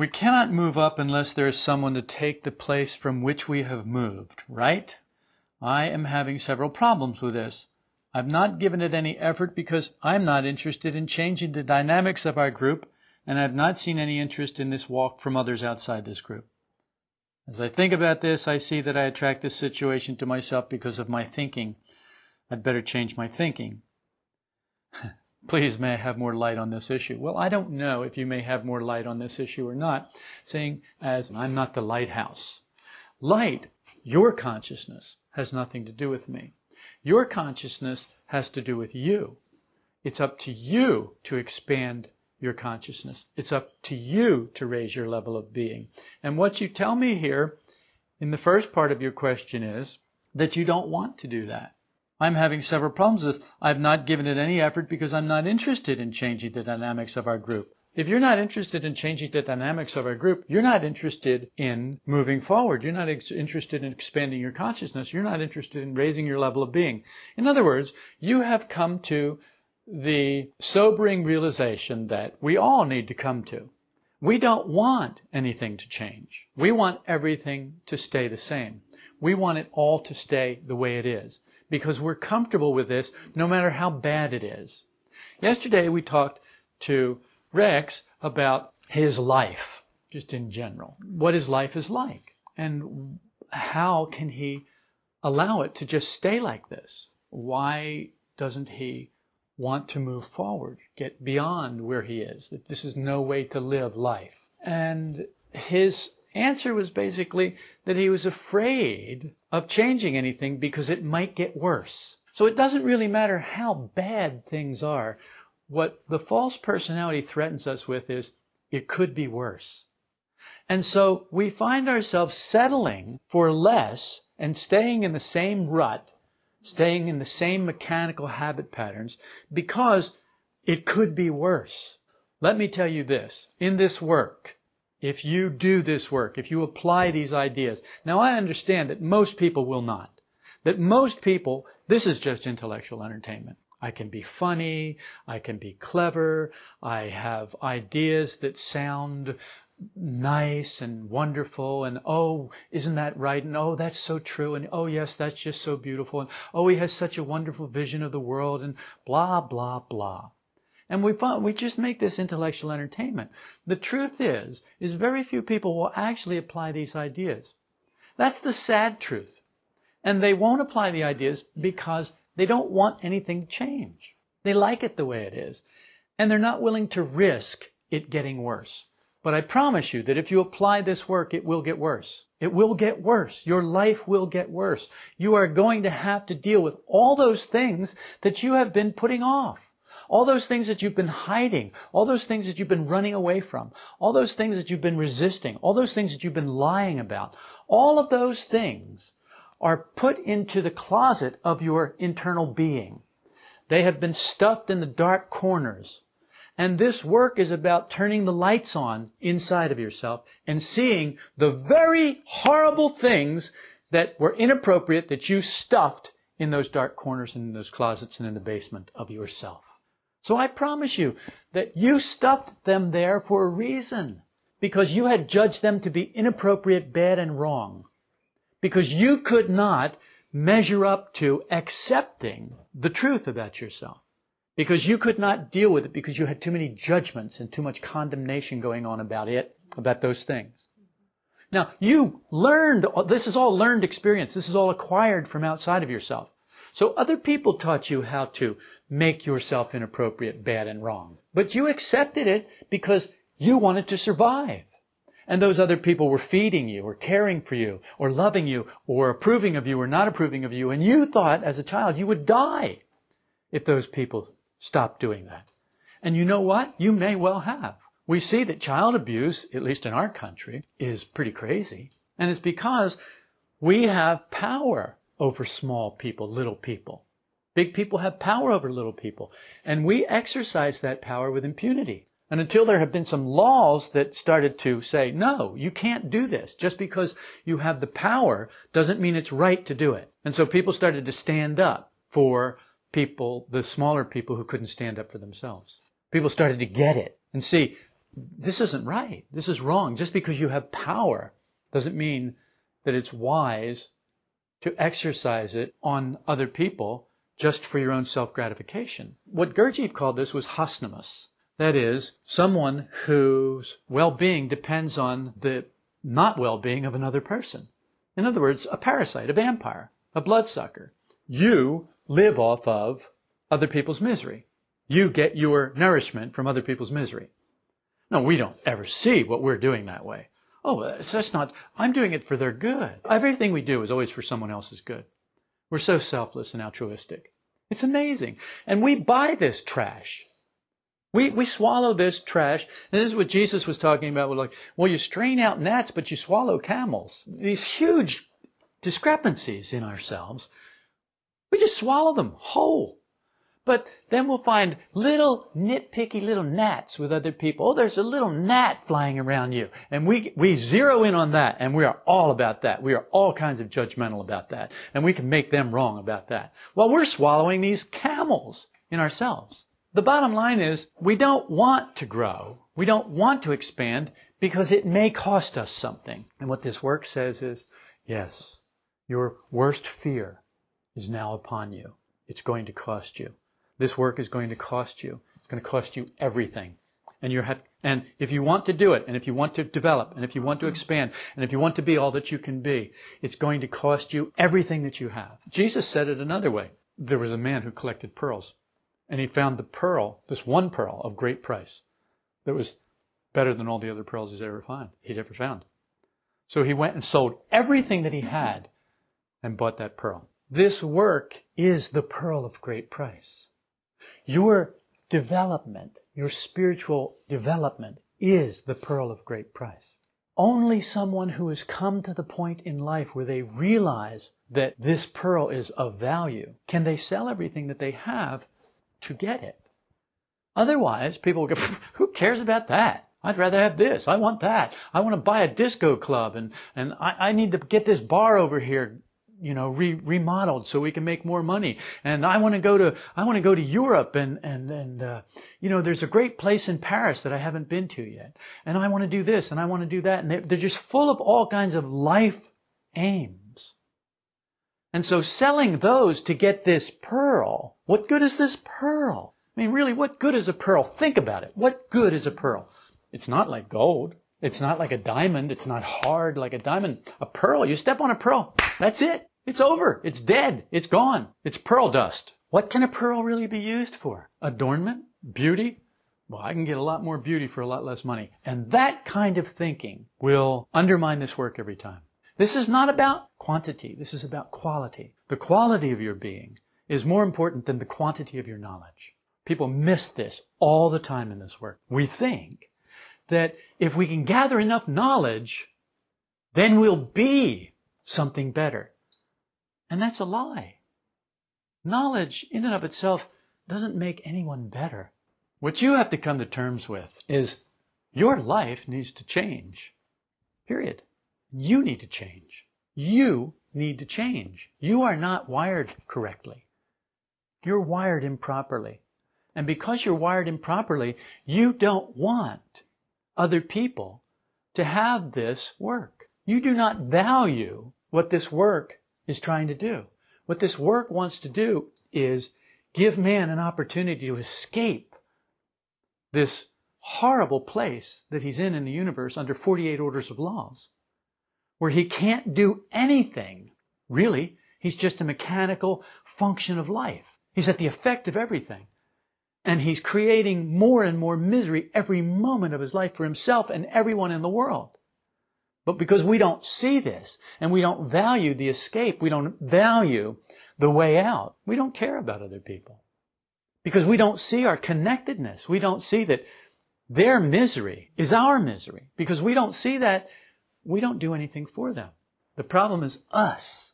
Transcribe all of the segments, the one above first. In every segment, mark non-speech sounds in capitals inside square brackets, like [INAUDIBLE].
We cannot move up unless there is someone to take the place from which we have moved, right? I am having several problems with this. I've not given it any effort because I'm not interested in changing the dynamics of our group, and I've not seen any interest in this walk from others outside this group. As I think about this, I see that I attract this situation to myself because of my thinking. I'd better change my thinking. [LAUGHS] Please, may I have more light on this issue? Well, I don't know if you may have more light on this issue or not, saying as I'm not the lighthouse. Light, your consciousness, has nothing to do with me. Your consciousness has to do with you. It's up to you to expand your consciousness. It's up to you to raise your level of being. And what you tell me here in the first part of your question is that you don't want to do that. I'm having several problems with I've not given it any effort because I'm not interested in changing the dynamics of our group. If you're not interested in changing the dynamics of our group, you're not interested in moving forward. You're not interested in expanding your consciousness. You're not interested in raising your level of being. In other words, you have come to the sobering realization that we all need to come to. We don't want anything to change. We want everything to stay the same. We want it all to stay the way it is because we're comfortable with this no matter how bad it is. Yesterday we talked to Rex about his life, just in general, what his life is like, and how can he allow it to just stay like this? Why doesn't he want to move forward, get beyond where he is? That this is no way to live life. And his answer was basically that he was afraid of changing anything because it might get worse. So it doesn't really matter how bad things are. What the false personality threatens us with is it could be worse. And so we find ourselves settling for less and staying in the same rut, staying in the same mechanical habit patterns because it could be worse. Let me tell you this in this work, if you do this work, if you apply these ideas. Now I understand that most people will not. That most people, this is just intellectual entertainment. I can be funny, I can be clever, I have ideas that sound nice and wonderful and oh isn't that right and oh that's so true and oh yes that's just so beautiful and oh he has such a wonderful vision of the world and blah blah blah and we we just make this intellectual entertainment. The truth is, is very few people will actually apply these ideas. That's the sad truth. And they won't apply the ideas because they don't want anything to change. They like it the way it is. And they're not willing to risk it getting worse. But I promise you that if you apply this work, it will get worse. It will get worse. Your life will get worse. You are going to have to deal with all those things that you have been putting off. All those things that you've been hiding, all those things that you've been running away from, all those things that you've been resisting, all those things that you've been lying about, all of those things are put into the closet of your internal being. They have been stuffed in the dark corners. And this work is about turning the lights on inside of yourself and seeing the very horrible things that were inappropriate that you stuffed in those dark corners and in those closets and in the basement of yourself. So I promise you that you stuffed them there for a reason. Because you had judged them to be inappropriate, bad, and wrong. Because you could not measure up to accepting the truth about yourself. Because you could not deal with it because you had too many judgments and too much condemnation going on about it, about those things. Now, you learned, this is all learned experience. This is all acquired from outside of yourself. So other people taught you how to make yourself inappropriate, bad, and wrong. But you accepted it because you wanted to survive. And those other people were feeding you or caring for you or loving you or approving of you or not approving of you. And you thought as a child you would die if those people stopped doing that. And you know what? You may well have. We see that child abuse, at least in our country, is pretty crazy. And it's because we have power over small people, little people. Big people have power over little people. And we exercise that power with impunity. And until there have been some laws that started to say, no, you can't do this. Just because you have the power doesn't mean it's right to do it. And so people started to stand up for people, the smaller people who couldn't stand up for themselves. People started to get it and see, this isn't right. This is wrong. Just because you have power doesn't mean that it's wise to exercise it on other people just for your own self gratification. What Gurdjieff called this was Hasnamuss. That is, someone whose well being depends on the not well being of another person. In other words, a parasite, a vampire, a bloodsucker. You live off of other people's misery. You get your nourishment from other people's misery. No, we don't ever see what we're doing that way. Oh, uh, that's not, I'm doing it for their good. Everything we do is always for someone else's good. We're so selfless and altruistic. It's amazing. And we buy this trash. We, we swallow this trash. And this is what Jesus was talking about. We're like, well, you strain out gnats, but you swallow camels. These huge discrepancies in ourselves. We just swallow them whole. But then we'll find little nitpicky little gnats with other people. Oh, there's a little gnat flying around you. And we, we zero in on that and we are all about that. We are all kinds of judgmental about that. And we can make them wrong about that. Well, we're swallowing these camels in ourselves. The bottom line is we don't want to grow. We don't want to expand because it may cost us something. And what this work says is, yes, your worst fear is now upon you. It's going to cost you. This work is going to cost you. It's going to cost you everything. And you have, and if you want to do it, and if you want to develop, and if you want to expand, and if you want to be all that you can be, it's going to cost you everything that you have. Jesus said it another way. There was a man who collected pearls, and he found the pearl, this one pearl of great price, that was better than all the other pearls he's ever found, he'd ever found. So he went and sold everything that he had and bought that pearl. This work is the pearl of great price. Your development, your spiritual development is the pearl of great price. Only someone who has come to the point in life where they realize that this pearl is of value can they sell everything that they have to get it. Otherwise, people go, [LAUGHS] who cares about that? I'd rather have this. I want that. I want to buy a disco club and, and I, I need to get this bar over here you know, re- remodeled so we can make more money. And I want to go to, I want to go to Europe and, and, and, uh, you know, there's a great place in Paris that I haven't been to yet. And I want to do this and I want to do that. And they're, they're just full of all kinds of life aims. And so selling those to get this pearl, what good is this pearl? I mean, really, what good is a pearl? Think about it. What good is a pearl? It's not like gold. It's not like a diamond. It's not hard like a diamond. A pearl, you step on a pearl, that's it. It's over. It's dead. It's gone. It's pearl dust. What can a pearl really be used for? Adornment? Beauty? Well, I can get a lot more beauty for a lot less money. And that kind of thinking will undermine this work every time. This is not about quantity. This is about quality. The quality of your being is more important than the quantity of your knowledge. People miss this all the time in this work. We think that if we can gather enough knowledge, then we'll be something better. And that's a lie. Knowledge in and of itself doesn't make anyone better. What you have to come to terms with is your life needs to change. Period. You need to change. You need to change. You are not wired correctly. You're wired improperly. And because you're wired improperly, you don't want other people to have this work. You do not value what this work is trying to do. What this work wants to do is give man an opportunity to escape this horrible place that he's in in the universe under 48 orders of laws, where he can't do anything. Really, he's just a mechanical function of life. He's at the effect of everything. And he's creating more and more misery every moment of his life for himself and everyone in the world. But because we don't see this and we don't value the escape, we don't value the way out, we don't care about other people. Because we don't see our connectedness. We don't see that their misery is our misery. Because we don't see that, we don't do anything for them. The problem is us.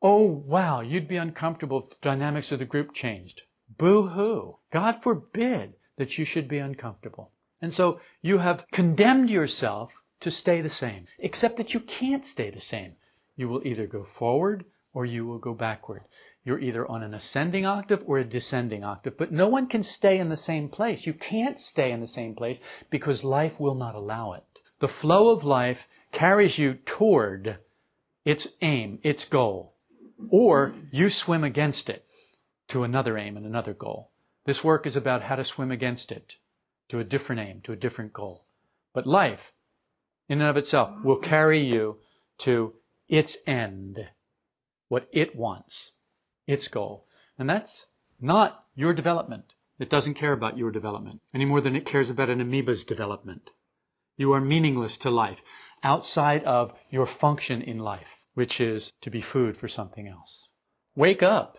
Oh, wow, you'd be uncomfortable if the dynamics of the group changed. Boo hoo. God forbid that you should be uncomfortable. And so you have condemned yourself to stay the same, except that you can't stay the same. You will either go forward or you will go backward. You're either on an ascending octave or a descending octave, but no one can stay in the same place. You can't stay in the same place because life will not allow it. The flow of life carries you toward its aim, its goal, or you swim against it to another aim and another goal. This work is about how to swim against it to a different aim, to a different goal. But life, in and of itself, will carry you to its end, what it wants its goal. And that's not your development. It doesn't care about your development any more than it cares about an amoeba's development. You are meaningless to life outside of your function in life, which is to be food for something else. Wake up.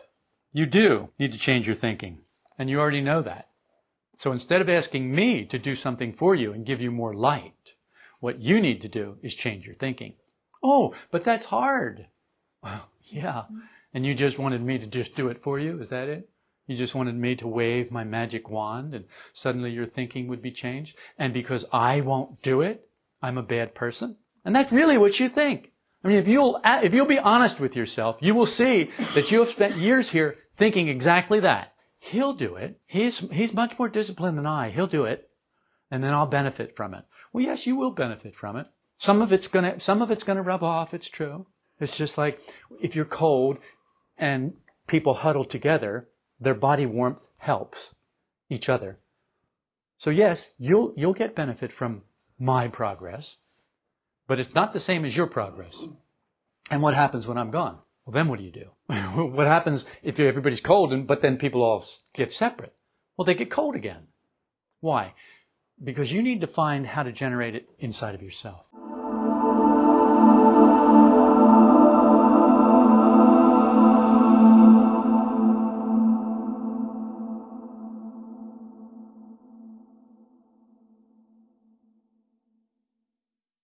You do need to change your thinking, and you already know that. So instead of asking me to do something for you and give you more light, what you need to do is change your thinking. Oh, but that's hard. Well, yeah, and you just wanted me to just do it for you? Is that it? You just wanted me to wave my magic wand and suddenly your thinking would be changed? And because I won't do it, I'm a bad person? And that's really what you think. I mean, if you'll, if you'll be honest with yourself, you will see that you have spent years here thinking exactly that. He'll do it. He's, he's much more disciplined than I. He'll do it. And then I'll benefit from it. Well, yes, you will benefit from it. Some of it's gonna, some of it's gonna rub off. It's true. It's just like if you're cold and people huddle together, their body warmth helps each other. So yes, you'll, you'll get benefit from my progress, but it's not the same as your progress. And what happens when I'm gone? Well, then what do you do? [LAUGHS] what happens if everybody's cold and, but then people all get separate? Well, they get cold again. Why? Because you need to find how to generate it inside of yourself.